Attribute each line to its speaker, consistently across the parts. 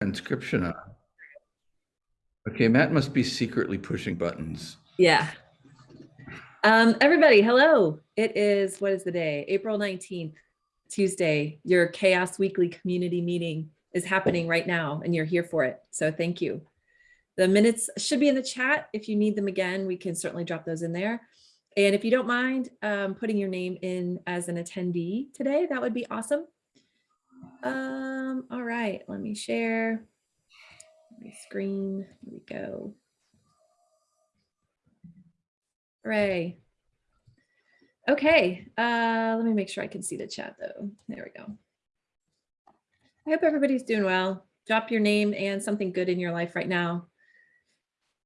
Speaker 1: transcription on. Okay, Matt must be secretly pushing buttons.
Speaker 2: Yeah. Um, everybody, hello. It is, what is the day? April 19th, Tuesday. Your Chaos Weekly Community Meeting is happening right now and you're here for it. So thank you. The minutes should be in the chat. If you need them again, we can certainly drop those in there. And if you don't mind um, putting your name in as an attendee today, that would be awesome. Um, all right, let me share my screen. Here we go. Hooray. Okay, uh, let me make sure I can see the chat though. There we go. I hope everybody's doing well. Drop your name and something good in your life right now.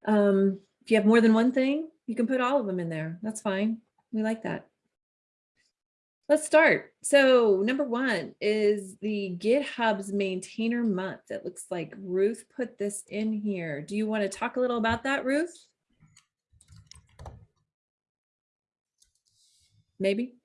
Speaker 2: Um, if you have more than one thing, you can put all of them in there. That's fine. We like that. Let's start. So number one is the GitHub's maintainer month. It looks like Ruth put this in here. Do you want to talk a little about that, Ruth? Maybe?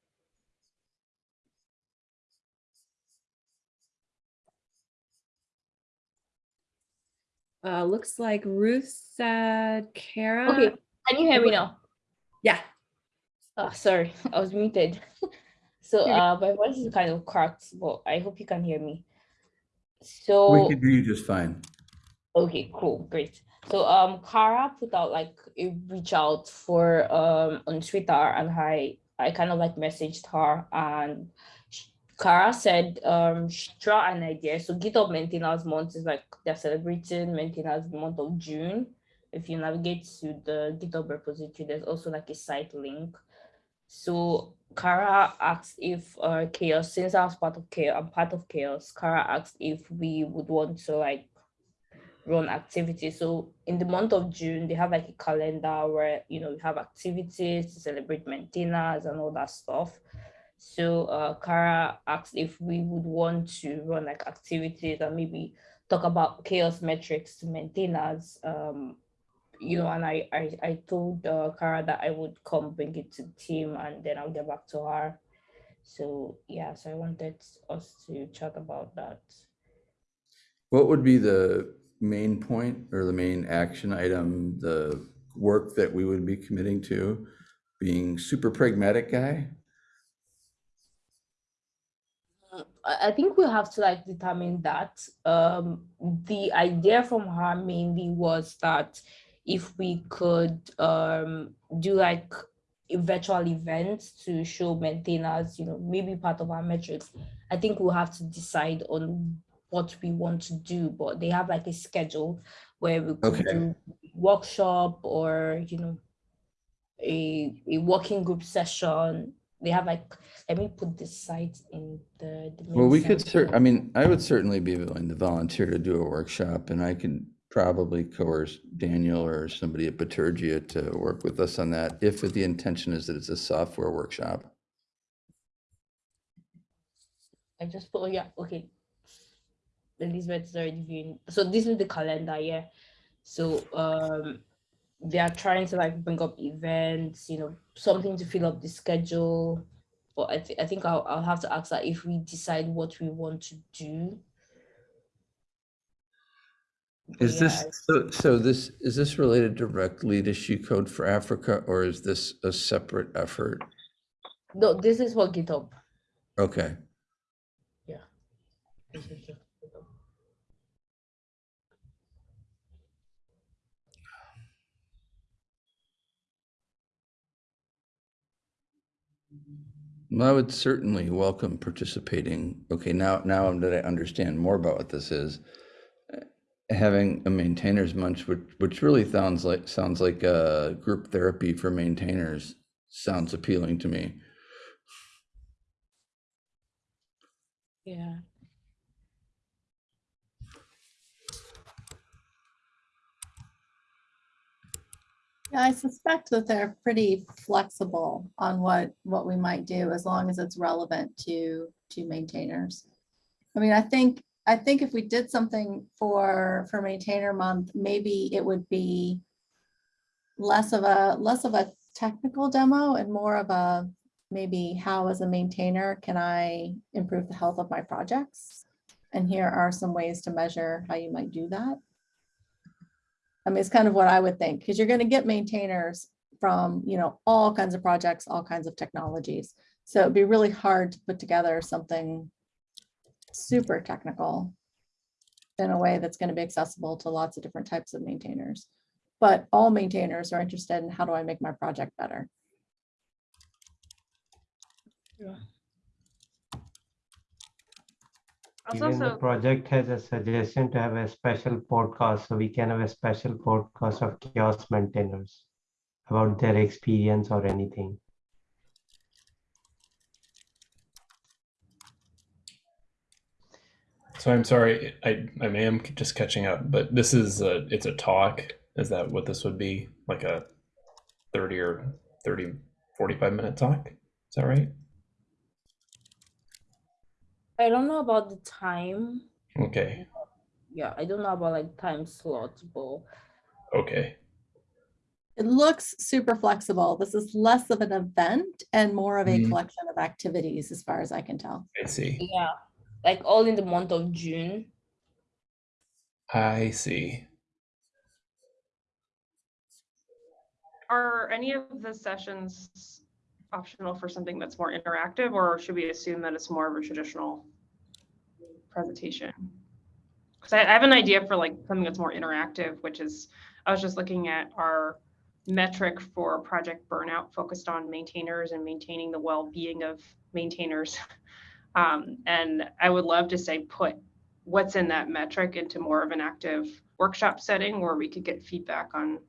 Speaker 2: Uh, looks like Ruth said Kara.
Speaker 3: Okay, can you hear me now?
Speaker 2: Yeah.
Speaker 3: Oh, sorry, I was muted. So uh, my voice is kind of cracked, but I hope you can hear me. So we
Speaker 1: can hear you just fine.
Speaker 3: okay, cool, great. So um, Kara put out like a reach out for um on Twitter, and I I kind of like messaged her, and sh- Kara said um she threw an idea. So GitHub Maintainers Month is like they're celebrating Maintainers Month of June. If you navigate to the GitHub repository, there's also like a site link. So Kara asked if uh chaos, since I was part of chaos, I'm part of chaos. Kara asked if we would want to like run activities. So in the month of June, they have like a calendar where you know we have activities to celebrate maintainers and all that stuff. So uh Kara asked if we would want to run like activities and maybe talk about chaos metrics to maintainers. Um, you know, and I, I, I told uh, Kara that I would come bring it to the team and then I'll get back to her. So yeah, so I wanted us to chat about that.
Speaker 1: What would be the main point or the main action item, the work that we would be committing to? Being super pragmatic guy?
Speaker 3: I I think we'll have to like determine that. Um, the idea from her mainly was that if we could um, do like a virtual events to show maintainers, you know, maybe part of our metrics. I think we'll have to decide on what we want to do, but they have like a schedule where we could
Speaker 1: Okay.
Speaker 3: do workshop or, you know, a, a working group session. They have like, let me put this site in the. the
Speaker 1: Well, we could
Speaker 3: center.
Speaker 1: cer, I mean, I would certainly be willing to volunteer to do a workshop and I can probably coerce Daniel or somebody at Bitergia to work with us on that if the intention is that it's a software workshop.
Speaker 3: I just put, oh yeah, okay. Elizabeth is already viewing. So this is the calendar, yeah. So um they are trying to like bring up events, you know, something to fill up the schedule. But I, thi- I think I'll, I'll have to ask that if we decide what we want to do.
Speaker 1: Is
Speaker 3: yeah,
Speaker 1: this, so, so this, is this related directly to She Code for Africa or is this a separate effort?
Speaker 3: No, this is for GitHub.
Speaker 1: Okay,
Speaker 3: This is just GitHub.
Speaker 1: Well, I would certainly welcome participating. Okay, now, now that I understand more about what this is, having a maintainers munch, which, which really sounds like, sounds like a group therapy for maintainers, sounds appealing to me.
Speaker 3: Yeah.
Speaker 4: Yeah, I suspect that they're pretty flexible on what, what we might do as long as it's relevant to, to maintainers. I mean, I think, I think if we did something for, for maintainer month, maybe it would be less of a, less of a technical demo and more of a, maybe how as a maintainer can I improve the health of my projects? And here are some ways to measure how you might do that. I mean, it's kind of what I would think, because you're gonna get maintainers from, you know, all kinds of projects, all kinds of technologies. So it'd be really hard to put together something super technical in a way that's gonna be accessible to lots of different types of maintainers. But all maintainers are interested in how do I make my project better?
Speaker 5: I'll
Speaker 6: Even the project has a suggestion to have a special podcast, so we can have a special podcast of chaos maintainers about their experience or anything.
Speaker 7: So I'm sorry, I I am just catching up, but this is a it's a talk. Is that what this would be? Like a 30 or 30 45 minute talk? Is that right?
Speaker 3: I don't know about the time.
Speaker 7: Okay.
Speaker 3: Yeah, I don't know about like time slots, but
Speaker 7: Okay.
Speaker 4: It looks super flexible. This is less of an event and more of a
Speaker 7: Mhm.
Speaker 4: collection of activities, as far as I can tell.
Speaker 7: I see.
Speaker 3: yeah, like all in the month of June.
Speaker 7: I see.
Speaker 5: are any of the sessions optional for something that's more interactive, or should we assume that it's more of a traditional presentation? Because I I have an idea for like something that's more interactive, which is, I was just looking at our metric for project burnout focused on maintainers and maintaining the well-being of maintainers. Um, and I would love to say, put what's in that metric into more of an active workshop setting where we could get feedback on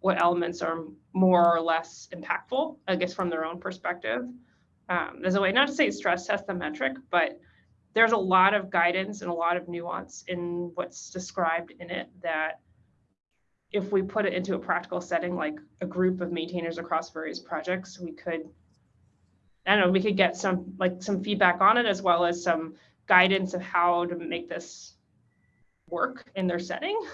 Speaker 5: what elements are more or less impactful, I guess, from their own perspective. Um, there's a way, not to say stress test the metric, but there's a lot of guidance and a lot of nuance in what's described in it that if we put it into a practical setting, like a group of maintainers across various projects, we could, I don't know, we could get some, like some feedback on it as well as some guidance of how to make this work in their setting.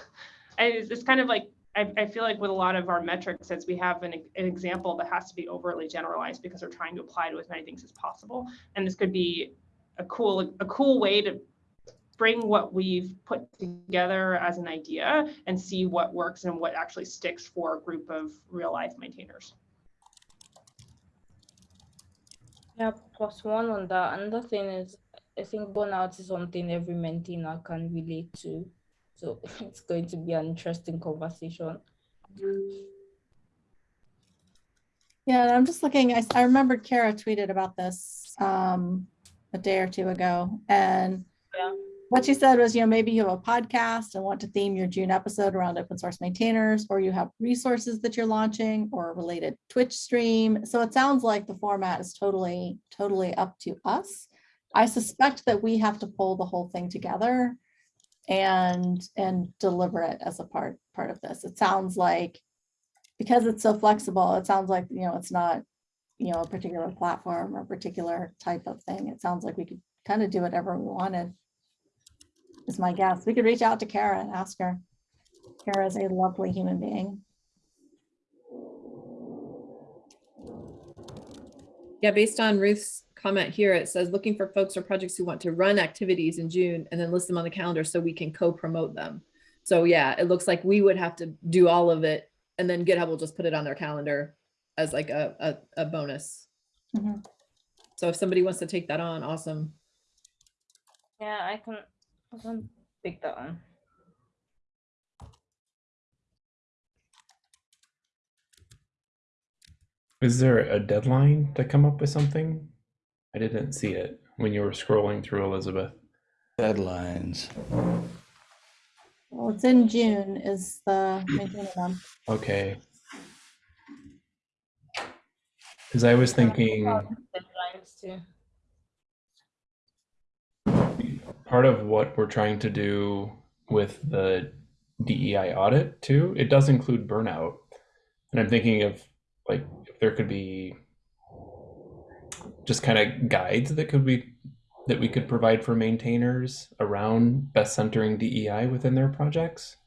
Speaker 5: And it's, it's kind of like I, I feel like with a lot of our metrics, as we have an, an example that has to be overly generalized because we're trying to apply to as many things as possible. And this could be a cool, a cool way to bring what we've put together as an idea and see what works and what actually sticks for a group of real life maintainers.
Speaker 3: Yeah, plus one on that. Another thing is, I think burnout is something every maintainer can relate to. So it's going to be an interesting conversation.
Speaker 4: Yeah, and I'm just looking, I, I remembered Kara tweeted about this um, a day or two ago. And
Speaker 3: Yeah.
Speaker 4: What she said was, you know, maybe you have a podcast and want to theme your June episode around open source maintainers, or you have resources that you're launching or a related Twitch stream. So it sounds like the format is totally, totally up to us. I suspect that we have to pull the whole thing together and, and deliver it as a part, part of this. It sounds like because it's so flexible, it sounds like, you know, it's not, you know, a particular platform or a particular type of thing. It sounds like we could kind of do whatever we wanted. Is my guess. We could reach out to Kara and ask her. Kara is a lovely human being.
Speaker 2: Yeah, based on Ruth's comment here, it says looking for folks or projects who want to run activities in June and then list them on the calendar so we can co-promote them. So yeah, it looks like we would have to do all of it and then GitHub will just put it on their calendar as like a, a, a bonus.
Speaker 4: Mhm.
Speaker 2: So if somebody wants to take that on, awesome.
Speaker 3: Yeah, I can, I can pick that one.
Speaker 7: Is there a deadline to come up with something? I didn't see it when you were scrolling through Elizabeth.
Speaker 1: Deadlines.
Speaker 4: Well, it's in June is the maintainer month.
Speaker 7: Okay. Because I was thinking
Speaker 3: Deadlines too.
Speaker 7: Part of what we're trying to do with the DEI audit too, it does include burnout. And I'm thinking of like if there could be just kind of guides that could be that we could provide for maintainers around best centering DEI within their projects.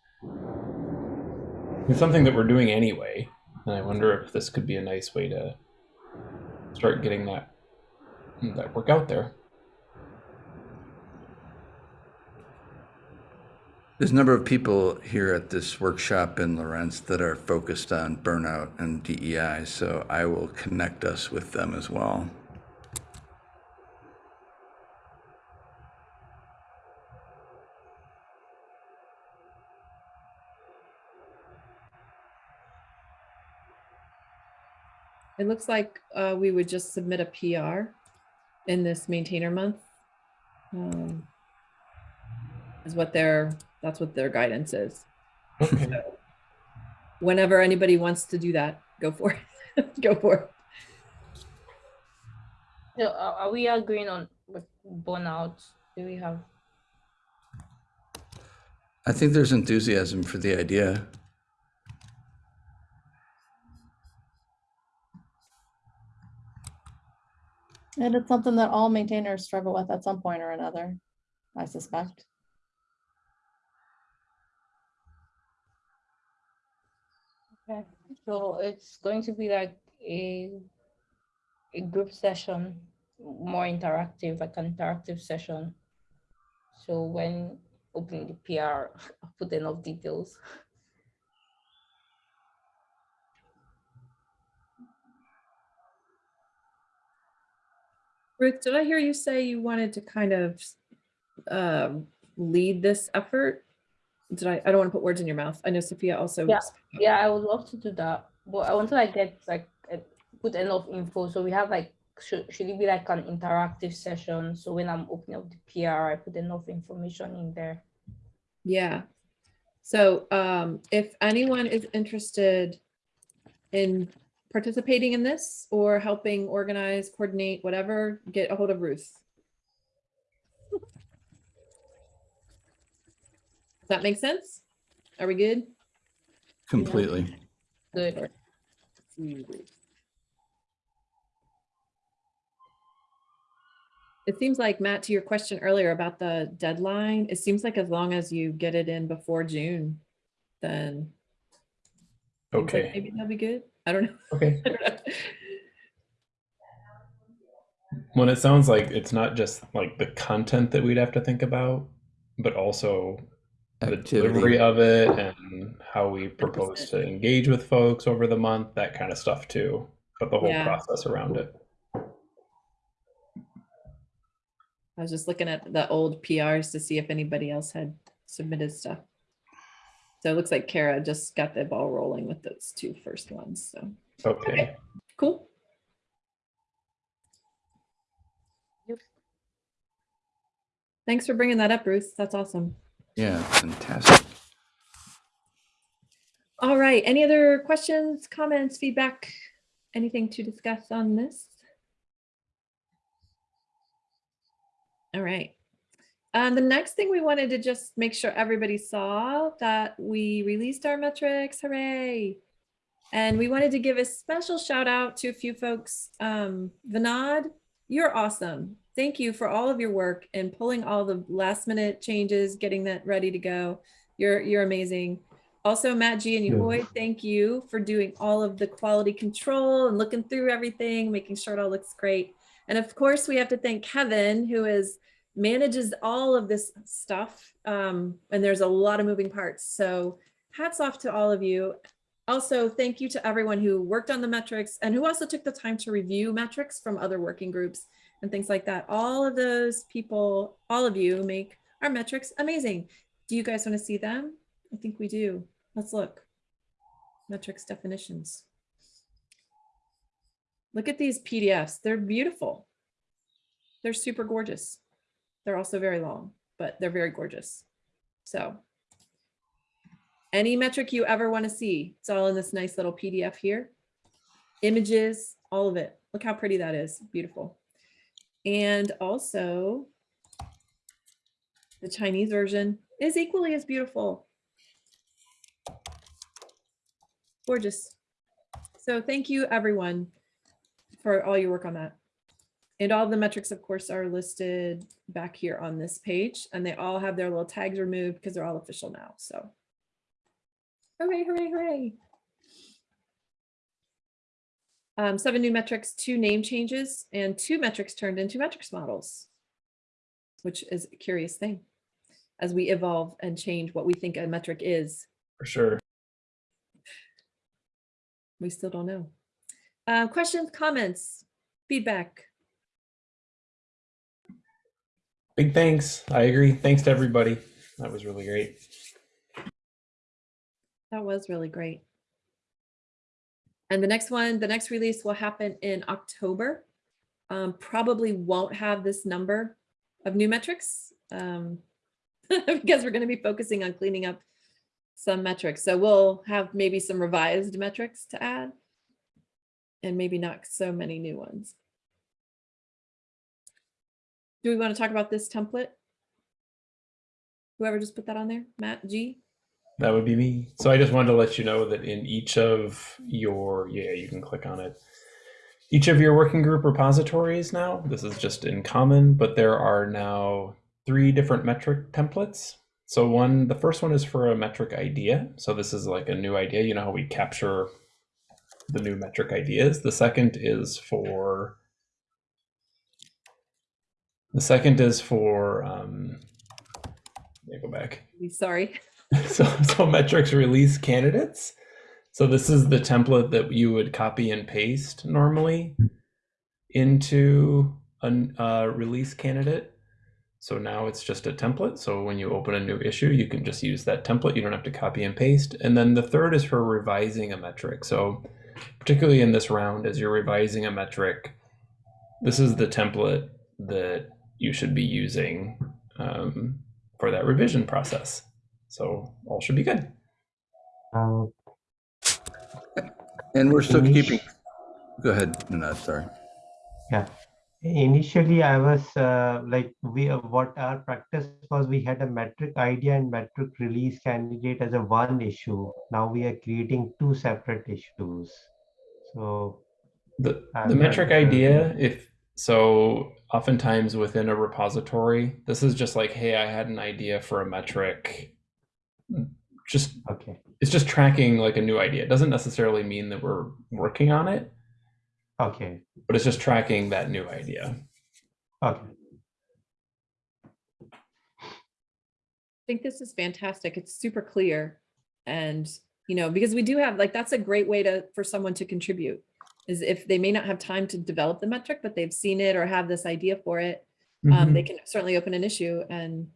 Speaker 7: It's something that we're doing anyway, and I wonder if this could be a nice way to start getting that that work out there.
Speaker 1: There's a number of people here at this workshop in Lawrence that are focused on burnout and DEI, so I will connect us with them as well.
Speaker 2: It looks like uh, we would just submit a PR in this maintainer month. um, Is what their, that's what their guidance is.
Speaker 7: Okay.
Speaker 2: So Whenever anybody wants to do that, go for it. Go for it.
Speaker 3: So are, are we agreeing on with burnout? Do we have?
Speaker 1: I think there's enthusiasm for the idea.
Speaker 4: And it's something that all maintainers struggle with at some point or another, I suspect.
Speaker 3: So it's going to be like a a group session, more interactive, like an interactive session. So when opening the PR, I'll put enough details.
Speaker 2: Ruth, did I hear you say you wanted to kind of um, lead this effort? Did I, I don't want to put words in your mouth. I know Sophia also.
Speaker 3: Yeah. Yeah, I would love to do that, but I want to like get like put enough info. So we have like should should it be like an interactive session? So when I'm opening up the PR, I put enough information in there.
Speaker 2: Yeah. So um, if anyone is interested in participating in this or helping organize, coordinate, whatever, get a hold of Ruth. That make sense? Are we good?
Speaker 1: Completely.
Speaker 3: Good.
Speaker 2: It seems like, Matt, to your question earlier about the deadline, it seems like as long as you get it in before June, then seems like
Speaker 7: Okay.
Speaker 2: maybe that'll be good. I don't know.
Speaker 7: Okay.
Speaker 2: I don't know.
Speaker 7: When it sounds like it's not just like the content that we'd have to think about, but also the delivery of it and how we propose to engage with folks over the month, that kind of stuff too. But the whole
Speaker 2: Yeah.
Speaker 7: process around it.
Speaker 2: I was just looking at the old PRs to see if anybody else had submitted stuff. So it looks like Kara just got the ball rolling with those two first ones. So
Speaker 7: Okay.
Speaker 2: cool. Thanks for bringing that up, Ruth. That's awesome.
Speaker 1: Yeah, fantastic.
Speaker 2: All right. Any other questions, comments, feedback? Anything to discuss on this? All right. Um, the next thing we wanted to just make sure everybody saw that we released our metrics, hooray. And we wanted to give a special shout out to a few folks. Um, Vinod, you're awesome. Thank you for all of your work and pulling all the last minute changes, getting that ready to go. You're, you're amazing. Also, Matt G and boy, thank you for doing all of the quality control and looking through everything, making sure it all looks great. And of course, we have to thank Kevin, who is manages all of this stuff. Um, and there's a lot of moving parts. So hats off to all of you. Also, thank you to everyone who worked on the metrics and who also took the time to review metrics from other working groups and things like that. All of those people, all of you make our metrics amazing. Do you guys want to see them? I think we do. Let's look. Metrics definitions. Look at these PDFs. They're beautiful. They're super gorgeous. They're also very long, but they're very gorgeous. So any metric you ever want to see, it's all in this nice little PDF here. Images, all of it. Look how pretty that is. Beautiful. And also the Chinese version is equally as beautiful. Gorgeous. So thank you everyone for all your work on that. And all the metrics, of course, are listed back here on this page and they all have their little tags removed because they're all official now. So hooray, hooray, hooray. Um, seven new metrics, two name changes, and two metrics turned into metrics models, which is a curious thing. as we evolve and change what we think a metric is.
Speaker 7: For sure.
Speaker 2: We still don't know. Uh, questions, comments, feedback?
Speaker 7: Big thanks. I agree. Thanks to everybody. That was really great.
Speaker 2: That was really great. And the next one, the next release will happen in October. Um, probably won't have this number of new metrics um, because we're going to be focusing on cleaning up some metrics. So we'll have maybe some revised metrics to add and maybe not so many new ones. Do we want to talk about this template? Whoever just put that on there, Matt G?
Speaker 7: That would be me. So I just wanted to let you know that in each of your, yeah, you can click on it. Each of your working group repositories now, this is just in common, but there are now three different metric templates. So one, the first one is for a metric idea. So this is like a new idea. You know how we capture the new metric ideas. The second is for, the second is for, um, let me go back.
Speaker 2: Sorry.
Speaker 7: so, so metrics release candidates. So this is the template that you would copy and paste normally into a uh, release candidate. So now it's just a template. So when you open a new issue, you can just use that template. You don't have to copy and paste. And then the third is for revising a metric. So particularly in this round, as you're revising a metric, this is the template that you should be using um, for that revision process. So all should be good.
Speaker 6: Uh,
Speaker 1: And we're still
Speaker 6: Inish-
Speaker 1: keeping, go ahead, no, sorry.
Speaker 6: Yeah. Initially, I was uh, like, we, uh, what our practice was, we had a metric idea and metric release candidate as a one issue. Now we are creating two separate issues. So,
Speaker 7: The,
Speaker 6: Uh,
Speaker 7: the metric
Speaker 6: uh,
Speaker 7: idea, if so, oftentimes within a repository, this is just like, hey, I had an idea for a metric. Just
Speaker 6: okay,
Speaker 7: it's just tracking like a new idea. It doesn't necessarily mean that we're working on it,
Speaker 6: okay,
Speaker 7: but it's just tracking that new idea.
Speaker 6: okay.
Speaker 2: I think this is fantastic. It's super clear. And, you know, because we do have, like, that's a great way to, for someone to contribute. Is if they may not have time to develop the metric, but they've seen it or have this idea for it, um,
Speaker 7: Mhm.
Speaker 2: they can certainly open an issue and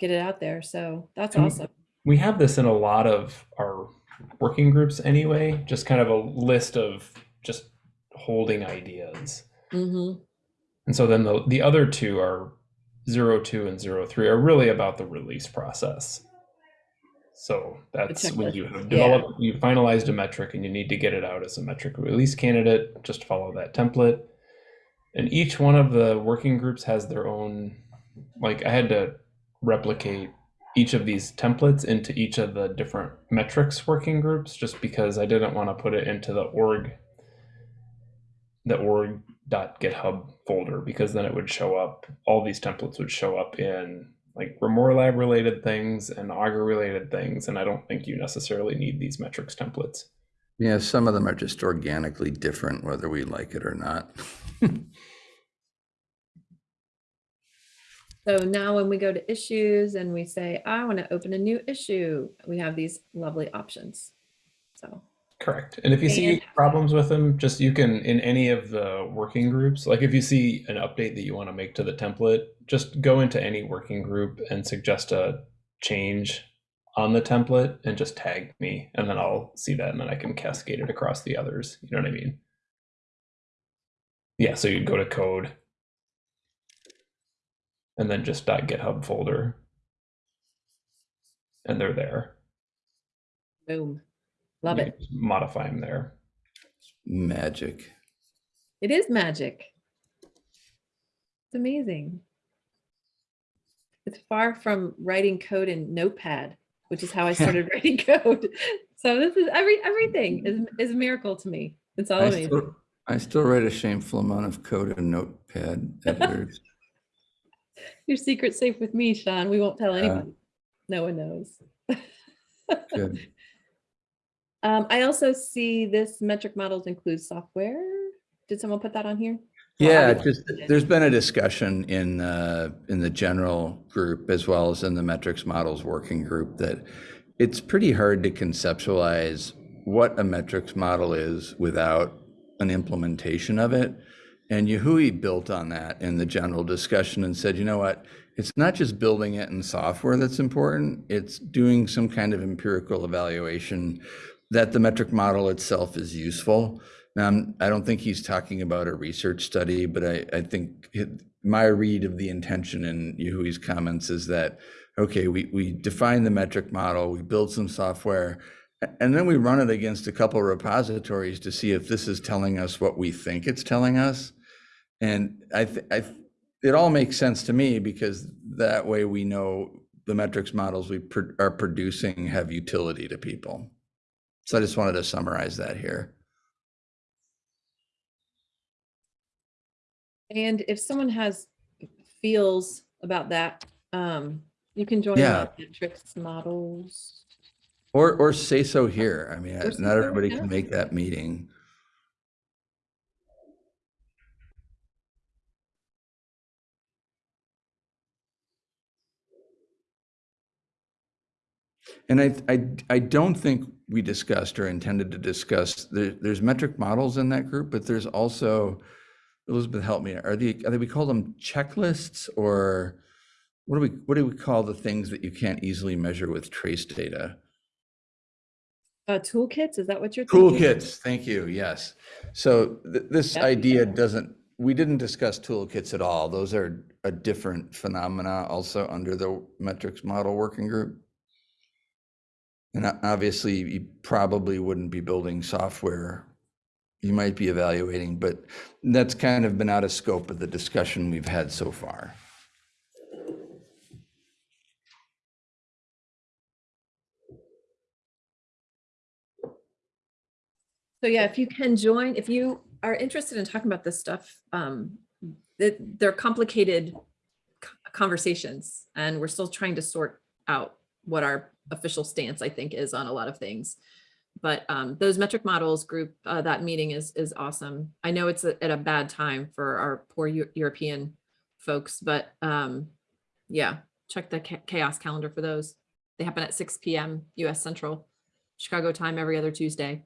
Speaker 2: get it out there. So that's
Speaker 7: And
Speaker 2: awesome.
Speaker 7: We have this in a lot of our working groups anyway, just kind of a list of just holding ideas.
Speaker 2: hmm
Speaker 7: And so then the, the other two are zero two and zero three are really about the release process. So that's when you have
Speaker 2: yeah.
Speaker 7: developed, you finalized a metric and you need to get it out as a metric release candidate, just follow that template. And each one of the working groups has their own, like I had to replicate each of these templates into each of the different metrics working groups just because I didn't want to put it into the org the org.github folder because then it would show up all these templates would show up in like Grimoire Lab related things and Augur related things and I don't think you necessarily need these metrics templates.
Speaker 1: Yeah, some of them are just organically different, whether we like it or not.
Speaker 2: So now when we go to issues and we say, I want to open a new issue, we have these lovely options. So,
Speaker 7: Correct. And if you see problems with them, just you can in any of the working groups, like if you see an update that you want to make to the template, just go into any working group and suggest a change on the template and just tag me and then I'll see that and then I can cascade it across the others. You know what I mean? Yeah, so you'd go to code and then just that .github folder and they're there.
Speaker 2: boom. Love
Speaker 7: You
Speaker 2: it.
Speaker 7: Modify them there.
Speaker 1: Magic.
Speaker 2: It is magic. It's amazing. It's far from writing code in Notepad, which is how I started writing code. So this is every everything is is a miracle to me. It's all
Speaker 1: I
Speaker 2: amazing.
Speaker 1: still, I still write a shameful amount of code in Notepad editors.
Speaker 2: Your secret's safe with me, Sean. We won't tell
Speaker 1: Yeah.
Speaker 2: anybody. No one knows.
Speaker 1: Good.
Speaker 2: Um, I also see this metric models include software. Did someone put that on here?
Speaker 1: Yeah, just, there's been a discussion in, uh, in the general group as well as in the metrics models working group that it's pretty hard to conceptualize what a metrics model is without an implementation of it. And Yehui built on that in the general discussion and said, you know what? It's not just building it in software that's important. It's doing some kind of empirical evaluation that the metric model itself is useful. Now, I'm- I don't think he's talking about a research study, but I, I think it- my read of the intention in Yehui's comments is that, okay, we, we define the metric model, we build some software, and then we run it against a couple repositories to see if this is telling us what we think it's telling us. And I, th- I, th- it all makes sense to me because that way we know the metrics models we pr- are producing have utility to people. So I just wanted to summarize that here.
Speaker 2: And if someone has feels about that, um, you can join
Speaker 1: Yeah.
Speaker 2: the metrics models.
Speaker 1: Or, or say so here. I mean, not everybody can make that meeting. And I, I, I don't think we discussed or intended to discuss, there, there's metric models in that group, but there's also, Elizabeth, help me, are the, are they, we call them checklists or what do we, what do we call the things that you can't easily measure with trace data?
Speaker 2: Uh, toolkits, is that what you're thinking?
Speaker 1: Toolkits, thank you, yes. So th- this
Speaker 2: Yep.
Speaker 1: idea doesn't, we didn't discuss toolkits at all. Those are a different phenomena also under the metrics model working group. And obviously, you probably wouldn't be building software. You might be evaluating, but that's kind of been out of scope of the discussion we've had so far.
Speaker 2: So yeah, if you can join, if you are interested in talking about this stuff, um, that they're complicated conversations and we're still trying to sort out what our official stance, I think, is on a lot of things. But um, those metric models group, uh, that meeting is is awesome. I know it's a- at a bad time for our poor Eu- European folks, but um, yeah, check the cha- chaos calendar for those. They happen at 6 p.m. US Central, Chicago time every other Tuesday.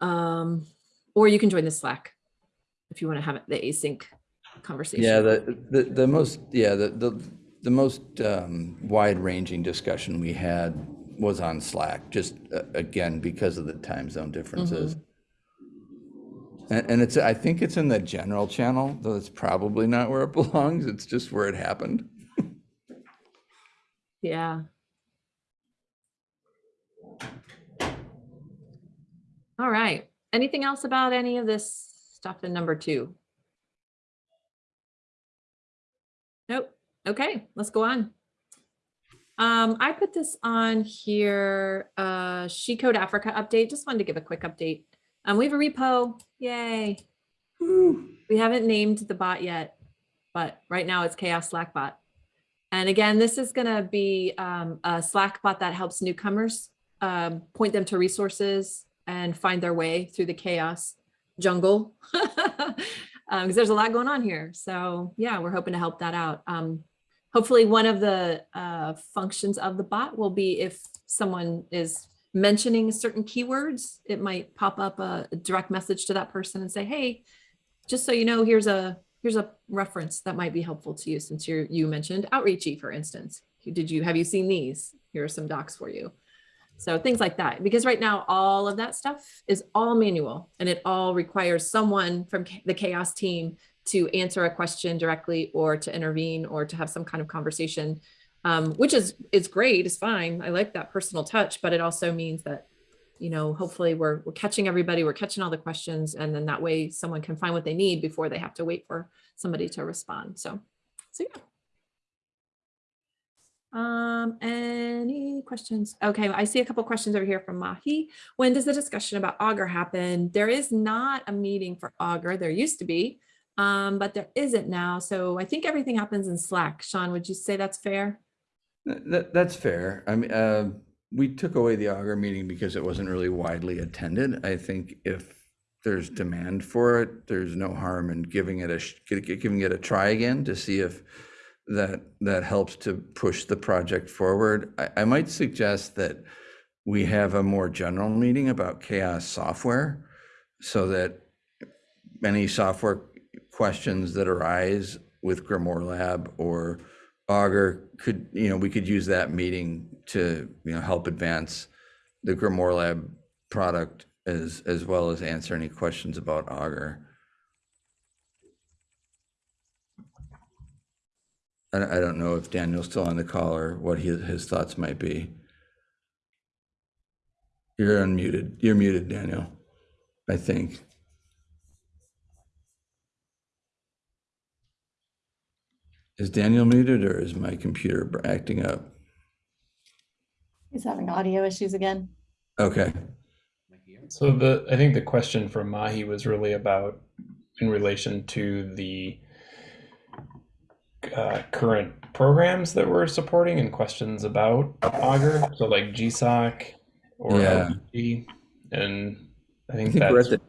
Speaker 2: Um, or you can join the Slack if you want to have the async conversation.
Speaker 1: Yeah, the, the, the most, yeah, the, the, the most um, wide-ranging discussion we had was on Slack, just uh, again, because of the time zone differences. And, and it's, I think it's in the general channel, though it's probably not where it belongs. It's just where it happened.
Speaker 2: Yeah. All right. Anything else about any of this stuff in number two? Nope. Okay, let's go on. Um, I put this on here, uh, She Code Africa update. Just wanted to give a quick update. Um, we have a repo. Yay. We haven't named the bot yet, but right now it's Chaos Slack bot. And again, this is going to be um, a Slack bot that helps newcomers um, point them to resources and find their way through the chaos jungle. Because there's a lot going on here. So yeah, we're hoping to help that out. Um, hopefully one of the uh, functions of the bot will be if someone is mentioning certain keywords, it might pop up a direct message to that person and say, hey, just so you know, here's a here's a reference that might be helpful to you since you're you mentioned outreachy, for instance. Did you have you seen these? Here are some docs for you. So things like that, because right now all of that stuff is all manual and it all requires someone from the chaos team to answer a question directly or to intervene or to have some kind of conversation, um, which is is great, is fine. I like that personal touch, but it also means that you know, hopefully we're, we're catching everybody, we're catching all the questions, and then that way someone can find what they need before they have to wait for somebody to respond. So, so yeah. Um, any questions? Okay, I see a couple questions over here from Mahi. When does the discussion about Augur happen? There is not a meeting for Augur. There used to be, um, but there isn't now. So I think everything happens in Slack. Sean, would you say that's fair?
Speaker 1: That, that's fair. I mean, uh, we took away the Augur meeting because it wasn't really widely attended. I think if there's demand for it, there's no harm in giving it a, giving it a try again to see if that, that helps to push the project forward. I, I might suggest that we have a more general meeting about chaos software so that any software questions that arise with Grimoire Lab or Augur could, you know, we could use that meeting to, you know, help advance the Grimoire Lab product as, as well as answer any questions about Augur. I, don't know if Daniel's still on the call or what his, his thoughts might be. You're unmuted. You're muted, Daniel, I think. Is Daniel muted or is my computer acting up?
Speaker 4: He's having audio issues again.
Speaker 1: Okay,
Speaker 7: So the I think the question from Mahi was really about in relation to the uh, current programs that we're supporting and questions about Augur. So like GSOC or
Speaker 1: Yeah.
Speaker 7: LGG. and I
Speaker 1: I
Speaker 7: think,
Speaker 1: think we're at the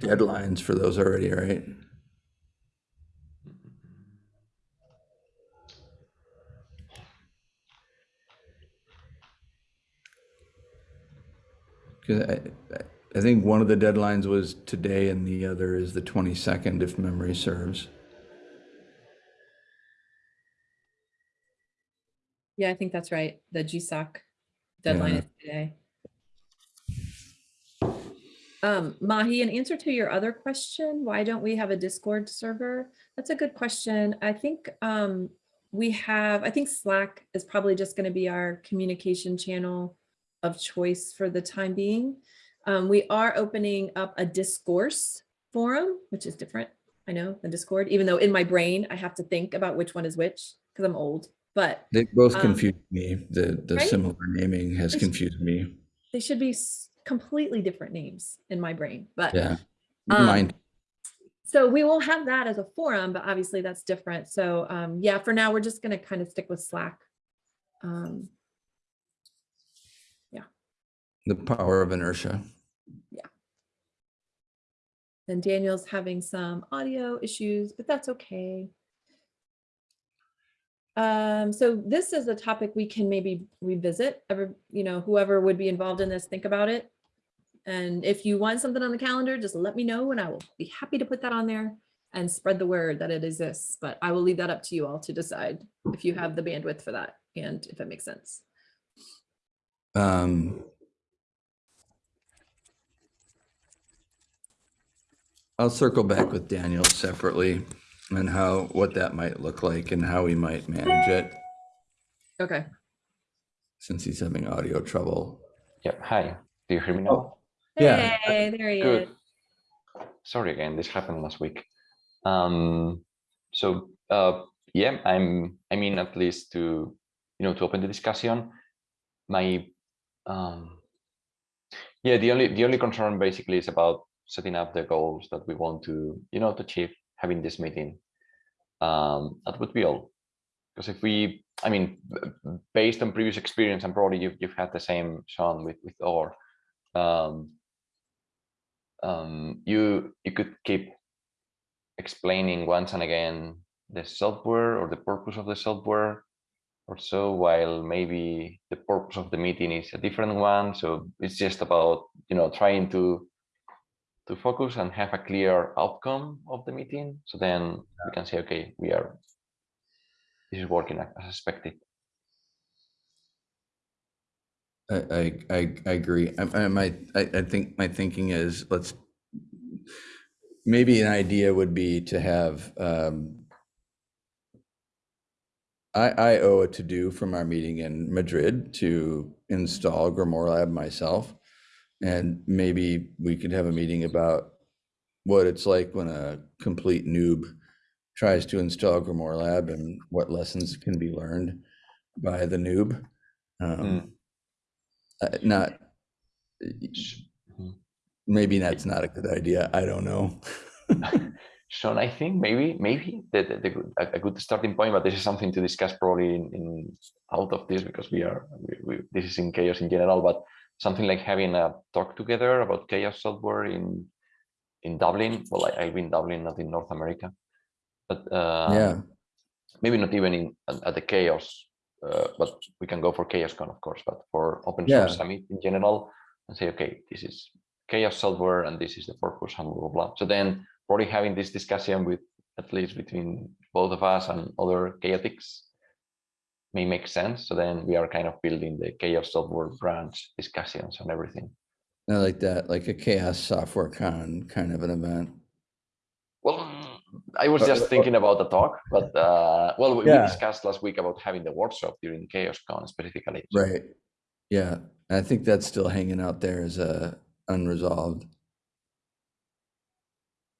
Speaker 1: deadlines for those already, right? Because I, I- I think one of the deadlines was today and the other is the 22nd, if memory serves.
Speaker 2: Yeah, I think that's right. The GSOC deadline
Speaker 1: Yeah.
Speaker 2: is today. Um, Mahi, in answer to your other question, why don't we have a Discord server? That's a good question. I think um, we have, I think Slack is probably just going to be our communication channel of choice for the time being. Um, we are opening up a discourse forum, which is different, I know, than Discord, even though in my brain, I have to think about which one is which because I'm old, but
Speaker 1: They both
Speaker 2: Um,
Speaker 1: me. The, the
Speaker 2: right?
Speaker 1: similar naming has
Speaker 2: They
Speaker 1: confused me.
Speaker 2: they should be completely different names in my brain, but
Speaker 1: Yeah.
Speaker 2: um,
Speaker 1: Mine,
Speaker 2: so we will have that as a forum, but obviously that's different. So um, yeah, for now, we're just gonna kind of stick with Slack.
Speaker 1: The power of inertia. Yeah.
Speaker 2: And Daniel's having some audio issues, but that's okay. Um, so this is a topic we can maybe revisit, ever, you know, whoever would be involved in this, think about it. And if you want something on the calendar, just let me know and I will be happy to put that on there and spread the word that it exists. But I will leave that up to you all to decide if you have the bandwidth for that and if it makes sense.
Speaker 1: Um, I'll circle back with Daniel separately and how, what that might look like and how we might manage it
Speaker 2: Okay.
Speaker 1: since he's having audio trouble.
Speaker 8: Yeah, hi. Do you hear me now?
Speaker 1: Yeah.
Speaker 2: Hey, there he
Speaker 8: Good.
Speaker 2: is.
Speaker 8: Sorry again, this happened last week. Um, so uh, yeah, I'm I mean at least to you know to open the discussion. My um, yeah, the only the only concern basically is about setting up the goals that we want to you know to achieve having this meeting. Um, that would be all. Because if we, I mean, based on previous experience, and probably you've you've had the same Sean with with OR. Um, um, you you could keep explaining once and again the software or the purpose of the software or so while maybe the purpose of the meeting is a different one so it's just about you know trying to to focus and have a clear outcome of the meeting so then we can say okay we are this is working as expected
Speaker 1: I, I, I, I agree. I, I might, I, I think my thinking is let's, maybe an idea would be to have, um, I, I owe a to-do from our meeting in Madrid to install Grimoire Lab myself. And maybe we could have a meeting about what it's like when a complete noob tries to install Grimoire Lab and what lessons can be learned by the noob. Um, uh, not,
Speaker 8: Mhm.
Speaker 1: maybe that's not a good idea. I don't know.
Speaker 8: Sean, I think maybe maybe the, the, the a, a good starting point, but this is something to discuss probably in, in out of this because we are we, we, this is in chaos in general, but something like having a talk together about chaos software in in Dublin. Well, I, I've been Dublin, not in North America, but uh,
Speaker 1: Yeah,
Speaker 8: maybe not even in at, the chaos. Uh, but we can go for chaoscon, of course. But for open
Speaker 1: Yeah.
Speaker 8: source summit in general, and say, okay, this is chaos software, and this is the purpose, and blah blah blah. So then, probably having this discussion with at least between both of us and other chaotics may make sense. So then we are kind of building the chaos software branch discussions and everything.
Speaker 1: I like that, like a chaos software con kind of an event.
Speaker 8: Well, I was
Speaker 1: Uh,
Speaker 8: just
Speaker 1: uh,
Speaker 8: thinking about the talk, but uh, well, we, we discussed last week about having the workshop during chaos con specifically.
Speaker 1: Right. Yeah, and I think that's still hanging out there as a unresolved.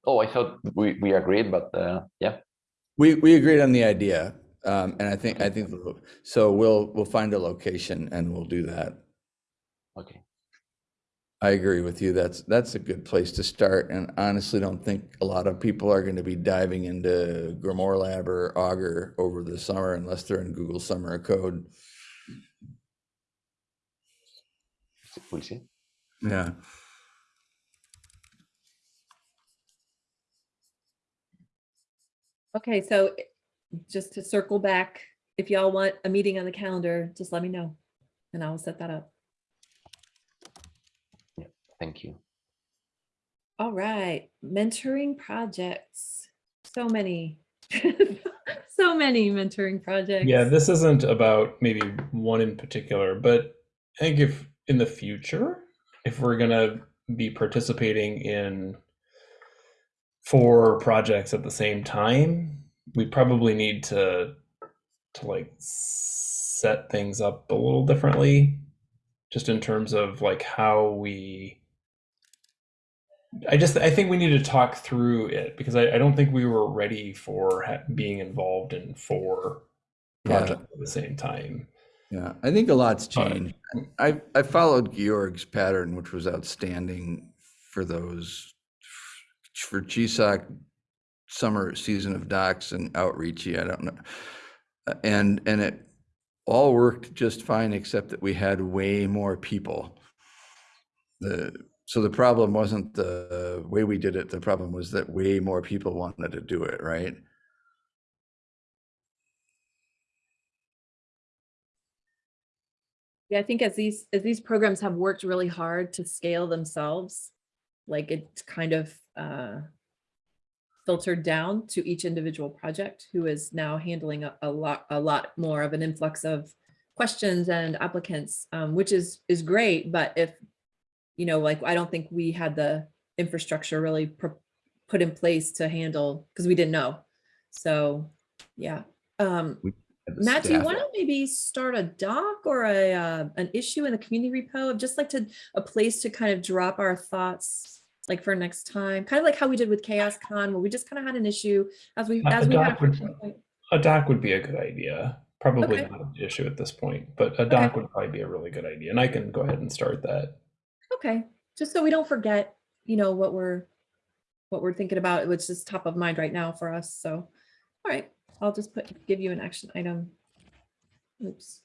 Speaker 8: Oh, I thought we, we agreed, but uh, yeah,
Speaker 1: We, we agreed on the idea. Um, and I think, I think, so we'll, we'll find a location and we'll do that.
Speaker 8: okay.
Speaker 1: I agree with you. That's, that's a good place to start. And honestly, don't think a lot of people are going to be diving into Grimoire Lab or Augur over the summer unless they're in Google Summer of Code.
Speaker 8: We'll see.
Speaker 1: Yeah.
Speaker 2: Okay, so i- just to circle back, if y'all want a meeting on the calendar, just let me know and I'll set that up.
Speaker 8: Thank you.
Speaker 2: All right, mentoring projects. So many. So many mentoring projects.
Speaker 7: Yeah, this isn't about maybe one in particular, but I think if in the future, if we're gonna be participating in four projects at the same time, we probably need to to like set things up a little differently, just in terms of like how we I just I think we need to talk through it because I, I don't think we were ready for ha- being involved in four
Speaker 1: Yeah.
Speaker 7: projects at the same time.
Speaker 1: Yeah, I think a lot's
Speaker 7: Uh,
Speaker 1: changed. I, I followed Georg's pattern, which was outstanding for those, for GSOC summer season of docs and outreachy, I don't know. And, and it all worked just fine, except that we had way more people. The, so the problem wasn't the way we did it, the problem was that way more people wanted to do it, right?
Speaker 2: Yeah, I think as these, as these programs have worked really hard to scale themselves, like it's kind of uh, filtered down to each individual project who is now handling a, a lot, a lot more of an influx of questions and applicants, um, which is, is great. But if, you know, like, I don't think we had the infrastructure really put in place to handle, because we didn't know. So, yeah. Um, Matt, do you want to maybe start a doc or a, uh, an issue in the community repo? I'd just like to, a place to kind of drop our thoughts, like for next time, kind of like how we did with Chaos Con, where we just kind of had an issue as we, as
Speaker 7: a
Speaker 2: we had.
Speaker 7: doc would-
Speaker 2: a point.
Speaker 7: A doc would be a good idea. Probably
Speaker 2: Okay.
Speaker 7: not an issue at this point, but a doc would probably be a really good idea, and I can go ahead and start that.
Speaker 2: Okay, just so we don't forget, you know, what we're, what we're thinking about, which is top of mind right now for us, so. All right, I'll just put, give you an action item. Oops.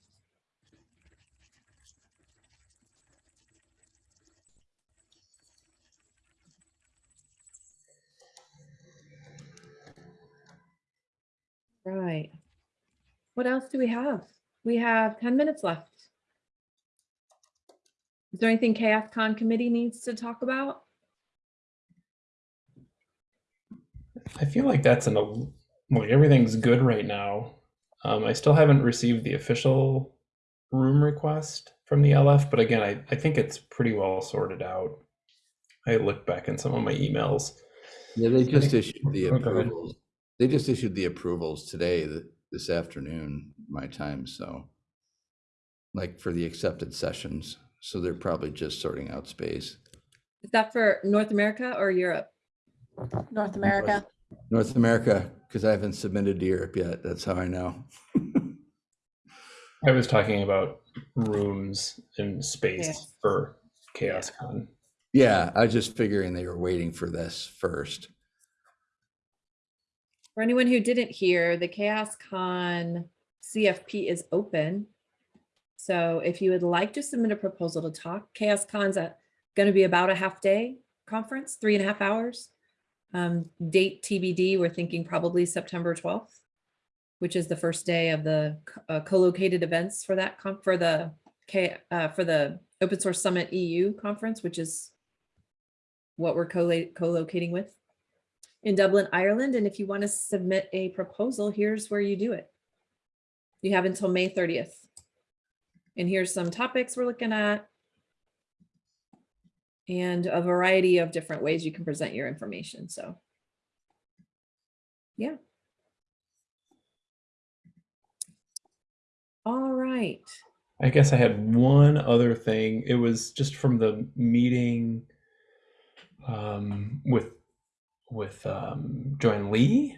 Speaker 2: Right. What else do we have? We have ten minutes left. Is there anything Chaos Con committee needs to talk about?
Speaker 7: I feel like that's an el- like everything's good right now. Um, I still haven't received the official room request from the LF, but again, I, I think it's pretty well sorted out. I looked back in some of my emails.
Speaker 1: Yeah, they just issued the
Speaker 7: go
Speaker 1: approvals. They just issued the approvals today, th- this afternoon, my time, so. Like for the accepted sessions, so they're probably just sorting out space.
Speaker 2: Is that for North America or Europe?
Speaker 4: North America.
Speaker 1: North America, because I haven't submitted to Europe yet, that's how I know.
Speaker 7: I was talking about rooms and space
Speaker 2: Yes.
Speaker 7: for ChaosCon.
Speaker 1: Yeah, I was just figuring they were waiting for this first.
Speaker 2: For anyone who didn't hear, the Chaos Con CFP is open. So if you would like to submit a proposal to talk, Chaos Con's going to be about a half day. conference, three and a half hours. Um, date TBD, we're thinking probably September 12th, which is the first day of the co- uh, co-located events for that, for the uh, for the Open Source Summit EU conference, which is what we're co- co-locating with in Dublin, Ireland. And if you want to submit a proposal, here's where you do it. You have until May 30th. And here's some topics we're looking at. And a variety of different ways you can present your information. So. Yeah. All right.
Speaker 7: I guess I had one other thing. It was just from the meeting um, with with um, Joanne Lee.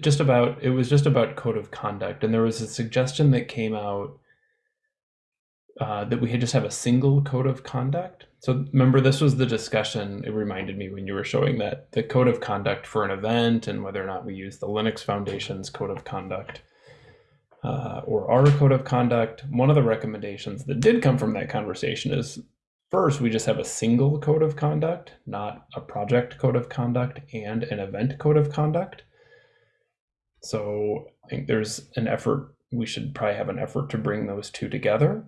Speaker 7: Just about it was just about code of conduct, and there was a suggestion that came out uh, that we had just have a single code of conduct. So remember, this was the discussion. It reminded me when you were showing that the code of conduct for an event and whether or not we use the Linux Foundation's code of conduct uh, or our code of conduct. One of the recommendations that did come from that conversation is first, we just have a single code of conduct, not a project code of conduct and an event code of conduct. So I think there's an effort, we should probably have an effort to bring those two together.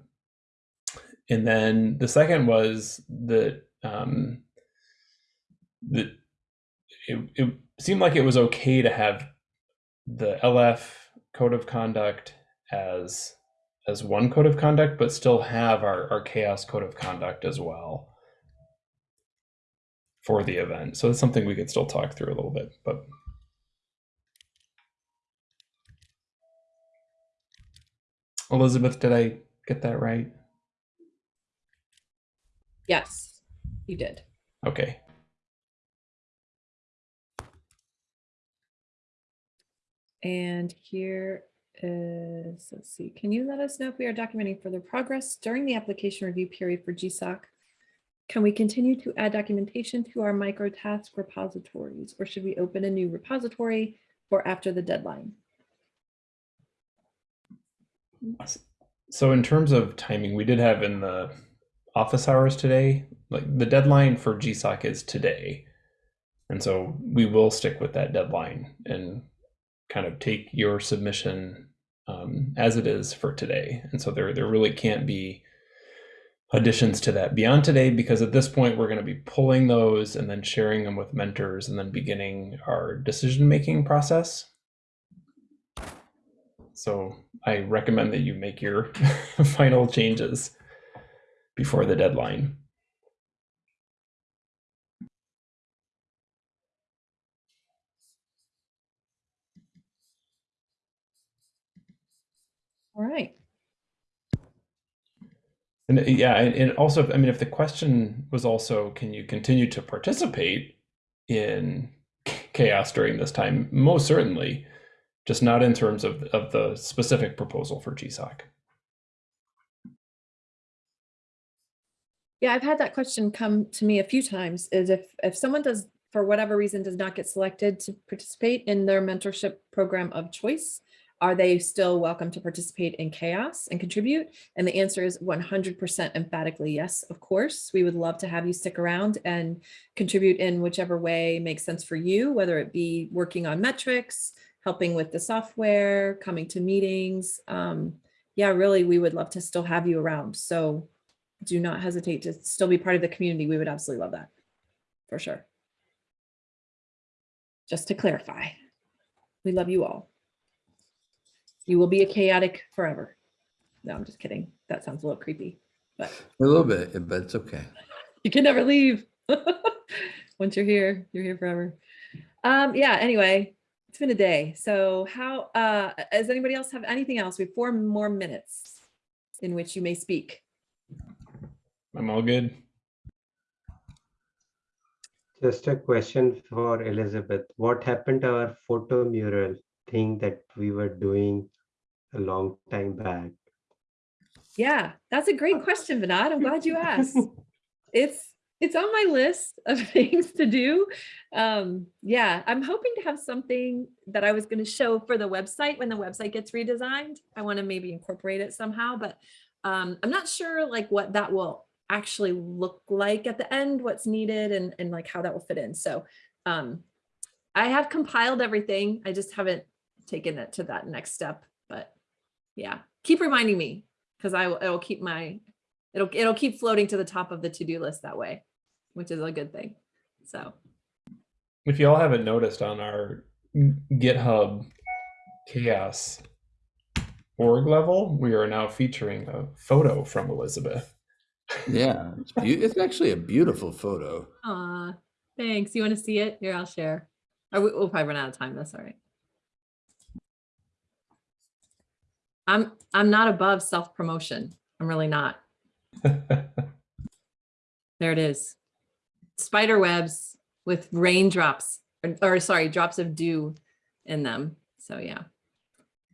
Speaker 7: And then the second was that um, it, it seemed like it was okay to have the LF code of conduct as as one code of conduct, but still have our, our chaos code of conduct as well for the event. So it's something we could still talk through a little bit, but Elizabeth, did I get that right?
Speaker 2: Yes, you did.
Speaker 7: Okay.
Speaker 2: And here is, let's see, can you let us know if we are documenting further progress during the application review period for GSOC? Can we continue to add documentation to our micro task repositories or should we open a new repository for after the deadline?
Speaker 7: So in terms of timing, we did have in the office hours today, like the deadline for GSOC is today. And so we will stick with that deadline and kind of take your submission um, as it is for today. And so there, there really can't be additions to that beyond today because at this point we're going to be pulling those and then sharing them with mentors and then beginning our decision making process. So I recommend that you make your final changes before the deadline.
Speaker 2: All right.
Speaker 7: And uh, yeah, and, and also, I mean, if the question was also, can you continue to participate in chaos during this time? Most certainly, just not in terms of, of the specific proposal for GSOC.
Speaker 2: Yeah, I've had that question come to me a few times is if, if someone does, for whatever reason, does not get selected to participate in their mentorship program of choice, are they still welcome to participate in chaos and contribute? And the answer is 100% emphatically yes, of course. We would love to have you stick around and contribute in whichever way makes sense for you, whether it be working on metrics, helping with the software, coming to meetings. Um, yeah, really, we would love to still have you around. So do not hesitate to still be part of the community. We would absolutely love that for sure. Just to clarify, we love you all. You will be a chaotic forever. No, I'm just kidding. That sounds a little creepy, but
Speaker 1: A little bit, but it's okay.
Speaker 2: you can never leave. Once you're here, you're here forever. Um, yeah, anyway, it's been a day. So how, uh, does anybody else have anything else? We have four more minutes in which you may speak.
Speaker 7: I'm all good.
Speaker 6: Just a question for Elizabeth. What happened to our photo mural thing that we were doing a long time back?
Speaker 2: Yeah, that's a great question, Vinod. I'm glad you asked. It's it's on my list of things to do. Um, yeah, I'm hoping to have something that I was going to show for the website when the website gets redesigned. I want to maybe incorporate it somehow, but um, I'm not sure like what that will actually look like at the end, what's needed and, and like how that will fit in. So um, I have compiled everything. I just haven't taken it to that next step, yeah, keep reminding me because I will, it'll keep my, it'll, it'll keep floating to the top of the to-do list that way, which is a good thing. So
Speaker 7: If you all haven't noticed on our GitHub chaos org level, we are now featuring a photo from Elizabeth.
Speaker 1: Yeah, it's, it's actually a beautiful photo.
Speaker 2: Aw, thanks. You want to see it? Here, I'll share. Or we- we'll probably run out of time. That's all right. I'm I'm not above self-promotion. I'm really not. There it is. Spider webs with raindrops or, or sorry, drops of dew in them. So yeah.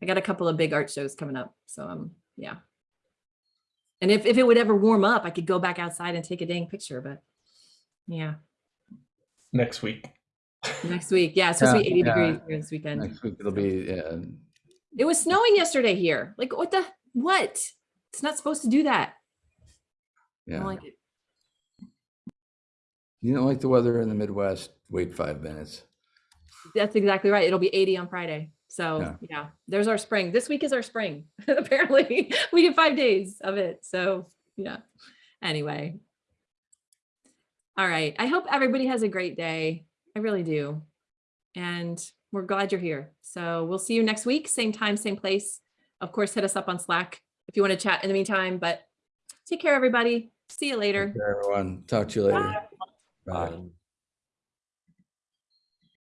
Speaker 2: I got a couple of big art shows coming up. So um yeah. And if, if it would ever warm up, I could go back outside and take a dang picture, but yeah,
Speaker 7: Next week.
Speaker 2: next week. Yeah, it's supposed to be 80
Speaker 1: yeah.
Speaker 2: degrees here this weekend.
Speaker 1: Next week it'll be, yeah,
Speaker 2: It was snowing yesterday here. Like what the, what? It's not supposed to do that. I don't
Speaker 1: yeah.
Speaker 2: like it.
Speaker 1: You don't like the weather in the Midwest, wait five minutes.
Speaker 2: That's exactly right. It'll be 80 on Friday. So
Speaker 1: Yeah.
Speaker 2: yeah, there's our spring. This week is our spring. Apparently we get five days of it. So yeah, anyway. All right. I hope everybody has a great day. I really do. And we're glad you're here. So we'll see you next week, same time, same place. Of course, hit us up on Slack if you want to chat in the meantime, but take care, everybody. See you later.
Speaker 1: Take care, Everyone, talk to you later. Bye.
Speaker 8: Bye.